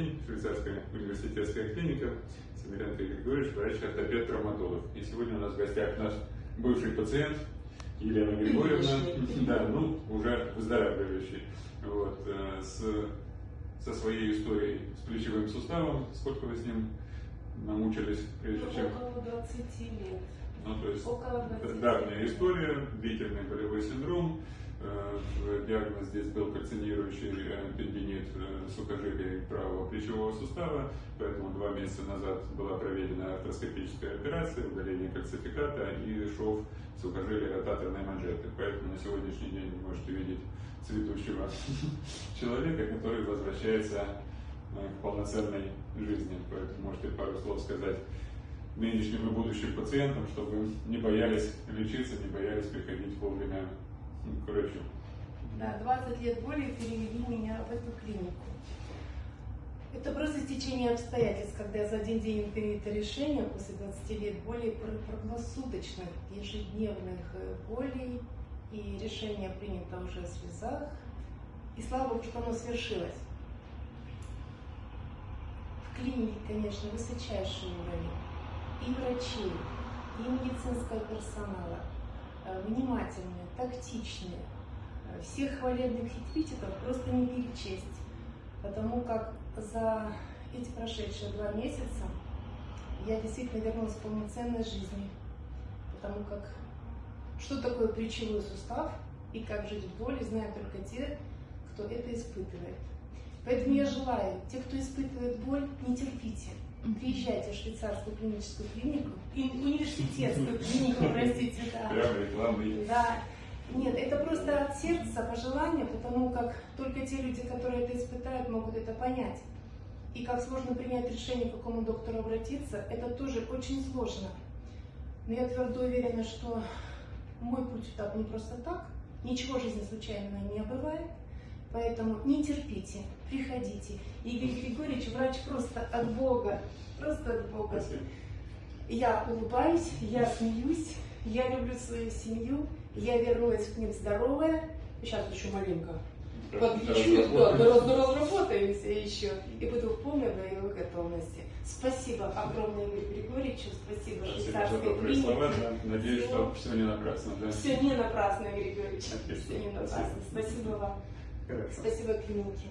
день, швейцарская университетская клиника, Семирян Григорьевич, врач-ортопед, травматолог. И сегодня у нас в гостях наш бывший пациент Елена Григорьевна, да, ну, уже выздоравливающий, вот, э, с, со своей историей с плечевым суставом. Сколько вы с ним намучились, прежде ну, чем... Около 20 лет. Ну, то есть Около 20 давняя история, длительный болевой синдром, Э, диагноз здесь был кальцинирующий тендинит э, сухожилия правого плечевого сустава, поэтому два месяца назад была проведена артроскопическая операция, удаление кальцификата и шов сухожилия ротаторной манжеты. Поэтому на сегодняшний день вы можете видеть цветущего человека, который возвращается к полноценной жизни. Поэтому можете пару слов сказать нынешним и будущим пациентам, чтобы не боялись лечиться, не боялись приходить вовремя к врачу. Да, 20 лет боли перевели меня в эту клинику. Это просто течение обстоятельств, когда за один день принято решение после 20 лет боли круглосуточных, ежедневных э, болей, и решение принято уже в слезах. И слава Богу, что оно свершилось. В клинике, конечно, высочайший уровень и врачей, и медицинского персонала, э, внимательные, тактичные. Э, всех хвалебных эпитетов просто не перечесть, потому как за эти прошедшие два месяца я действительно вернулась к полноценной жизни, потому как что такое плечевой сустав и как жить в боли, знают только те, кто это испытывает. Поэтому я желаю, те, кто испытывает боль, не терпите. Приезжайте в швейцарскую клиническую клинику, университетскую клинику, простите, да. Прям рекламный. Да. Нет, это просто от сердца пожелание, потому как только те люди, которые это испытают, могут это понять. И как сложно принять решение, к какому доктору обратиться, это тоже очень сложно. Но я твердо уверена, что мой путь так не просто так, ничего в жизни случайного не бывает, поэтому не терпите, приходите. Игорь Григорьевич, врач просто от Бога, просто от Бога. Спасибо. Я улыбаюсь, я смеюсь, я люблю свою семью, я вернулась к ним здоровая. Сейчас еще маленько подлечу, да, раз, разработаемся еще. И буду в полной боевой готовности. Спасибо огромное Григорьевичу, спасибо Спасибо швейцарской клинике. слова. да. Надеюсь, что все не напрасно. Да? Все не напрасно, Игорь Григорьевич. Отлично. Все не напрасно. Спасибо. Спасибо вам. Хорошо. Спасибо клинике.